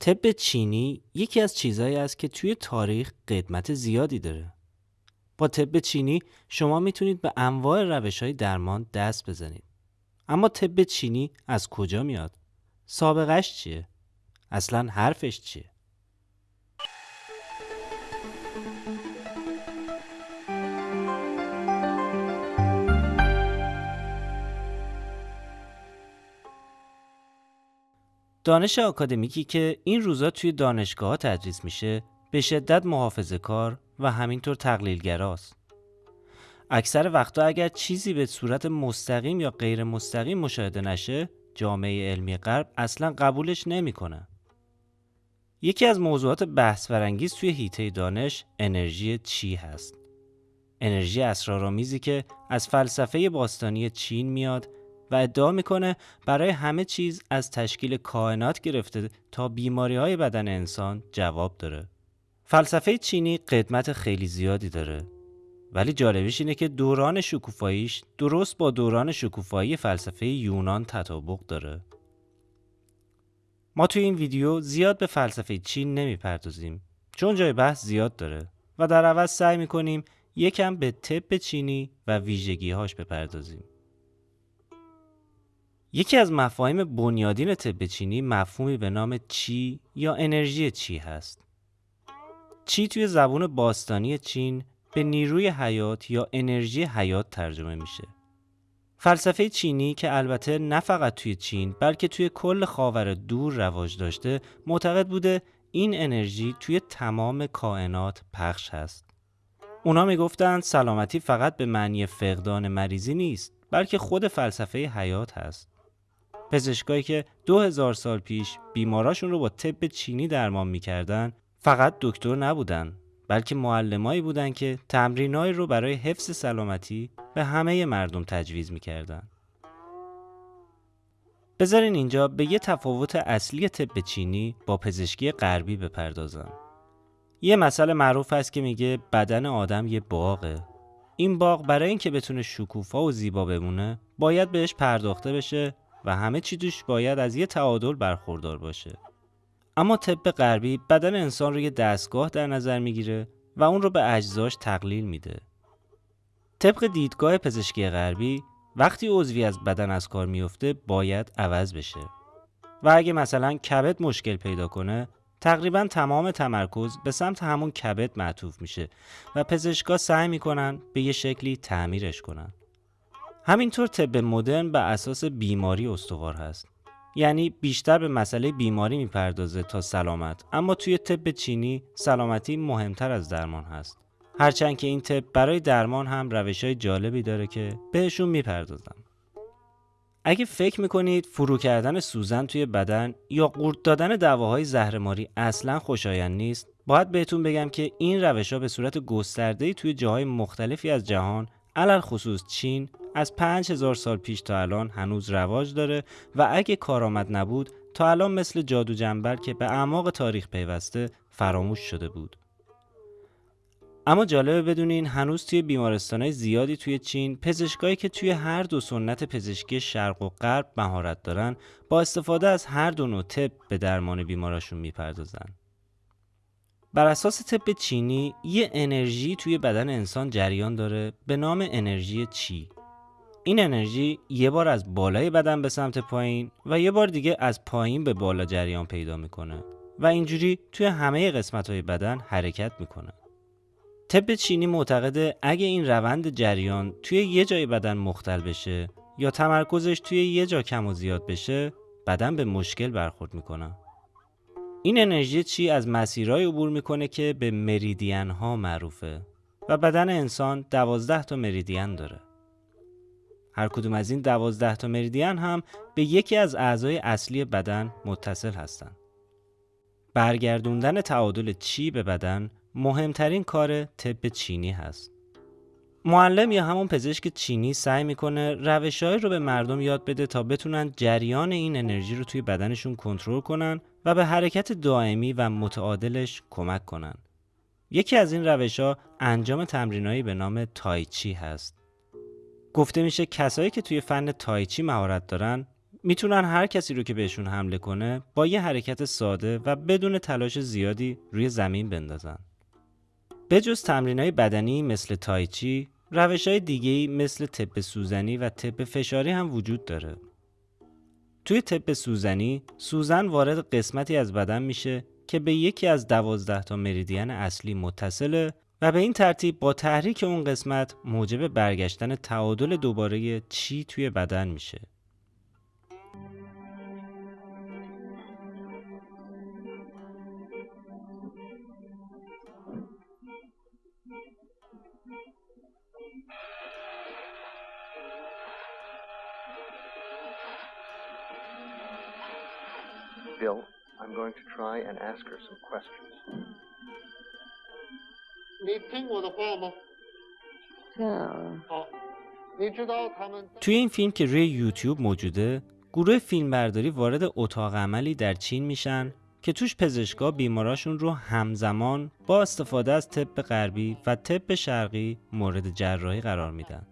طب چینی یکی از چیزهایی است که توی تاریخ قدمت زیادی داره. با طب چینی شما می‌تونید به انواع روش های درمان دست بزنید. اما طب چینی از کجا میاد؟ سابقش چیه؟ اصلا حرفش چیه؟ دانش آکادمیکی که این روزا توی دانشگاه تدریس میشه به شدت محافظه کار و همینطور تقلیلگراست. اکثر وقتا اگر چیزی به صورت مستقیم یا غیر مستقیم مشاهده نشه جامعه علمی غرب اصلا قبولش نمی‌کنه. یکی از موضوعات بحث برانگیز توی هیته دانش انرژی چی هست. انرژی اسرارآمیزی که از فلسفه باستانی چین میاد و ادعا می‌کنه برای همه چیز از تشکیل کائنات گرفته تا بیماری های بدن انسان جواب داره. فلسفه چینی قدمت خیلی زیادی داره ولی جالبیش اینه که دوران شکوفاییش درست با دوران شکوفایی فلسفه یونان تطابق داره. ما توی این ویدیو زیاد به فلسفه چین نمی‌پردازیم چون جای بحث زیاد داره و در عوض سعی می‌کنیم یکم به طب چینی و ویژگیهاش بپردازیم. یکی از مفاهیم بنیادین طب چینی مفهومی به نام چی یا انرژی چی هست. چی توی زبون باستانی چین به نیروی حیات یا انرژی حیات ترجمه میشه. فلسفه چینی که البته نه فقط توی چین بلکه توی کل خاور دور رواج داشته معتقد بوده این انرژی توی تمام کائنات پخش هست. اونا می‌گفتند سلامتی فقط به معنی فقدان مریضی نیست بلکه خود فلسفه حیات هست. پزشکایی که دو هزار سال پیش بیماراشون رو با طب چینی درمان می‌کردن فقط دکتر نبودن بلکه معلمایی بودن که تمرینایی رو برای حفظ سلامتی به همه مردم تجویز می‌کردن. بذارین اینجا به یه تفاوت اصلی طب چینی با پزشکی غربی بپردازم. یه مسئله معروف هست که میگه بدن آدم یه باغه. این باغ برای اینکه بتونه شکوفا و زیبا بمونه باید بهش پرداخته بشه و همه چی توش باید از یه تعادل برخوردار باشه. اما طب غربی بدن انسان رو یه دستگاه در نظر می‌گیره و اون رو به اجزاش تقلیل میده. طبق دیدگاه پزشکی غربی وقتی عضوی از بدن از کار میفته باید عوض بشه. و اگه مثلا کبد مشکل پیدا کنه تقریبا تمام تمرکز به سمت همون کبد معطوف میشه و پزشکا سعی می‌کنن به یه شکلی تعمیرش کنن. همینطور طب مدرن به اساس بیماری استوار هست. یعنی بیشتر به مسئله بیماری می‌پردازه تا سلامت. اما توی طب چینی سلامتی مهمتر از درمان هست. هرچند که این طب برای درمان هم روش های جالبی داره که بهشون می‌پردازم اگه فکر می‌کنید فرو کردن سوزن توی بدن یا قورت دادن دواهای زهرماری اصلا خوشایند نیست باید بهتون بگم که این روش ها به صورت گسترده توی جاهای مختلفی از جهان علل خصوص چین از 5000 سال پیش تا الان هنوز رواج داره و اگه کارآمد نبود تا الان مثل جادو جنبر که به اعماق تاریخ پیوسته فراموش شده بود. اما جالبه بدونین هنوز توی بیمارستانهای زیادی توی چین پزشکایی که توی هر دو سنت پزشکی شرق و غرب مهارت دارن با استفاده از هر دو نوع طب به درمان بیماراشون می‌پردازن. بر اساس طب چینی یه انرژی توی بدن انسان جریان داره به نام انرژی چی این انرژی یه بار از بالای بدن به سمت پایین و یه بار دیگه از پایین به بالا جریان پیدا می‌کنه و اینجوری توی همه قسمت های بدن حرکت می‌کنه. طب چینی معتقده اگه این روند جریان توی یه جای بدن مختل بشه یا تمرکزش توی یه جا کم و زیاد بشه بدن به مشکل برخورد می‌کنه. این انرژی چی از مسیرهای عبور می‌کنه که به مریدین ها معروفه و بدن انسان دوازده تا مریدین داره. هر کدوم از این دوازده تا مریدین هم به یکی از اعضای اصلی بدن متصل هستند. برگردوندن تعادل چی به بدن مهمترین کار طب چینی هست. معلم یا همون پزشک چینی سعی می‌کنه روشهایی رو به مردم یاد بده تا بتونن جریان این انرژی رو توی بدنشون کنترل کنن و به حرکت دائمی و متعادلش کمک کنن. یکی از این روش ها انجام تمرینایی به نام تایچی هست. گفته میشه کسایی که توی فن تایچی مهارت دارن می‌تونن هر کسی رو که بهشون حمله کنه با یه حرکت ساده و بدون تلاش زیادی روی زمین بندازن. به جز تمرین های بدنی مثل تایچی، روش های دیگه مثل تپ سوزنی و تپ فشاری هم وجود داره. توی تپ سوزنی، سوزن وارد قسمتی از بدن میشه که به یکی از دوازده تا مریدین اصلی متصله و به این ترتیب با تحریک اون قسمت موجب برگشتن تعادل دوباره چی توی بدن میشه. Bill, I'm going to try and ask her some questions. توی این فیلم که روی یوتیوب موجوده گروه فیلمبرداری وارد اتاق عملی در چین میشن که توش پزشکا بیماراشون رو همزمان با استفاده از طب غربی و طب شرقی مورد جراحی قرار میدن.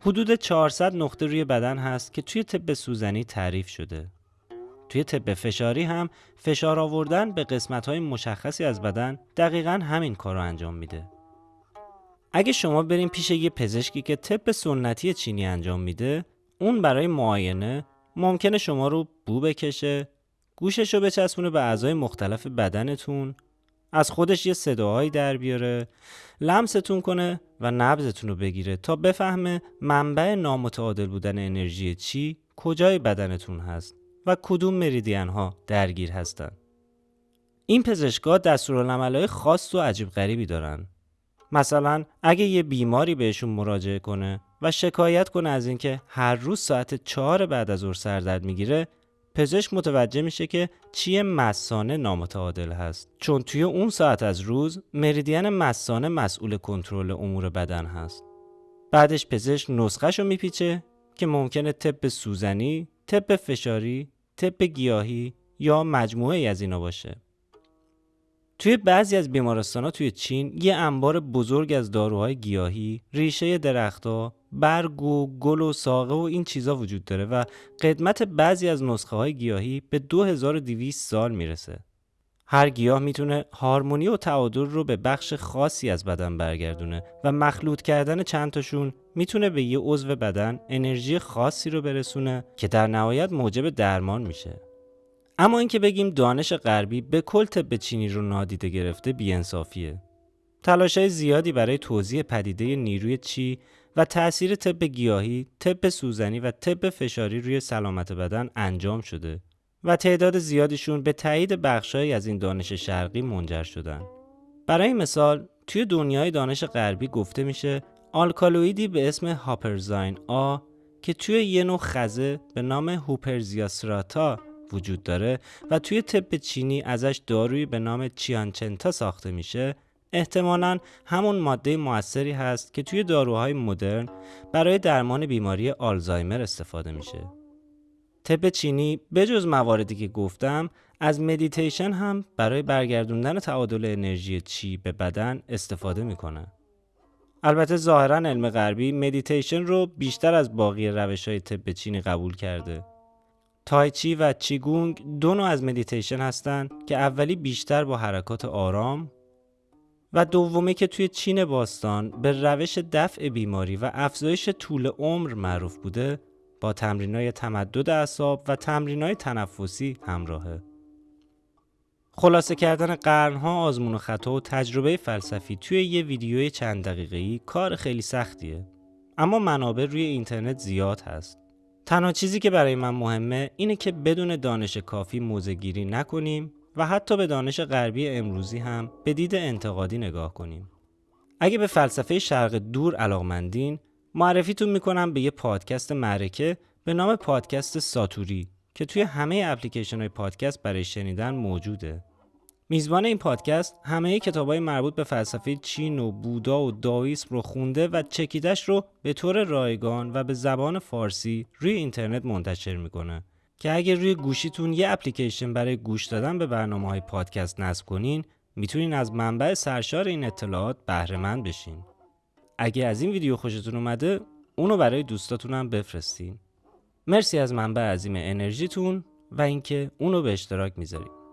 حدود 400 نقطه روی بدن هست که توی طب سوزنی تعریف شده. توی طب فشاری هم فشار آوردن به قسمت های مشخصی از بدن دقیقا همین کار رو انجام میده. اگه شما بریم پیش یه پزشکی که طب سنتی چینی انجام میده، اون برای معاینه ممکنه شما رو بو بکشه، گوشش رو بچسبونه به اعضای مختلف بدنتون، از خودش یه صداهایی در بیاره، لمستون کنه و نبزتون رو بگیره تا بفهمه منبع نامتعادل بودن انرژی چی کجای بدنتون هست و کدوم مریدین ها درگیر هستن. این پزشکا دستورالعملهای خاص و عجیب غریبی دارن. مثلا اگه یه بیماری بهشون مراجعه کنه و شکایت کنه از اینکه هر روز ساعت چهار بعد از ظهر سردرد می‌گیره پزشک متوجه میشه که چیه مسانه نامتعادل هست چون توی اون ساعت از روز مریدین مسانه مسئول کنترل امور بدن هست بعدش پزشک نسخهشو میپیچه که ممکنه طب سوزنی، طب فشاری، طب گیاهی یا مجموعه از اینا باشه توی بعضی از بیمارستان ها توی چین یه انبار بزرگ از داروهای گیاهی، ریشه درختها، برگ و گل و ساقه و این چیزا وجود داره و قدمت بعضی از نسخه های گیاهی به 2200 سال می‌رسه. هر گیاه می‌تونه هارمونی و تعادل رو به بخش خاصی از بدن برگردونه و مخلوط کردن چند تاشون می‌تونه به یه عضو بدن انرژی خاصی رو برسونه که در نهایت موجب درمان میشه. اما اینکه بگیم دانش غربی به کل طب چینی رو نادیده گرفته بیانصافیه. تلاشای زیادی برای توضیح پدیده نیروی چی و تأثیر طب گیاهی، طب سوزنی و طب فشاری روی سلامت بدن انجام شده و تعداد زیادیشون به تایید بخشهایی از این دانش شرقی منجر شدن. برای مثال توی دنیای دانش غربی گفته میشه آلکالویدی به اسم هاپرزاین آ که توی یه نوع خزه به نام هوپرزیاسراتا وجود داره و توی طب چینی ازش دارویی به نام چیانچنتا ساخته میشه احتمالا همون ماده موثری هست که توی داروهای مدرن برای درمان بیماری آلزایمر استفاده میشه. طب چینی بجز مواردی که گفتم از مدیتیشن هم برای برگردوندن تعادل انرژی چی به بدن استفاده می‌کنه. البته ظاهرا علم غربی مدیتیشن رو بیشتر از باقی روش های طب چینی قبول کرده. تایچی و چیگونگ دو نوع از مدیتیشن هستند که اولی بیشتر با حرکات آرام و دومی که توی چین باستان به روش دفع بیماری و افزایش طول عمر معروف بوده با تمرینای تمدد اعصاب و تمرینای تنفسی همراهه. خلاصه کردن قرنها آزمون و خطا و تجربه فلسفی توی یه ویدیوی چند دقیقه‌ای کار خیلی سختیه. اما منابع روی اینترنت زیاد هست. تنها چیزی که برای من مهمه اینه که بدون دانش کافی موزه گیری نکنیم و حتی به دانش غربی امروزی هم به دید انتقادی نگاه کنیم. اگه به فلسفه شرق دور علاقمندین معرفیتون می‌کنم به یه پادکست معرکه به نام پادکست ساتوری که توی همه اپلیکیشن های پادکست برای شنیدن موجوده. میزبان این پادکست همه کتاب های مربوط به فلسفه چین و بودا و داویسم رو خونده و چکیدش رو به طور رایگان و به زبان فارسی روی اینترنت منتشر می‌کنه که اگر روی گوشیتون یه اپلیکیشن برای گوش دادن به برنامه های پادکست نصب کنین می‌تونین از منبع سرشار این اطلاعات بهره مند بشین. اگه از این ویدیو خوشتون اومده اونو برای دوستاتون هم بفرستین. مرسی از منبع عظیم انرژیتون و اینکه اونو به اشتراک می‌ذارید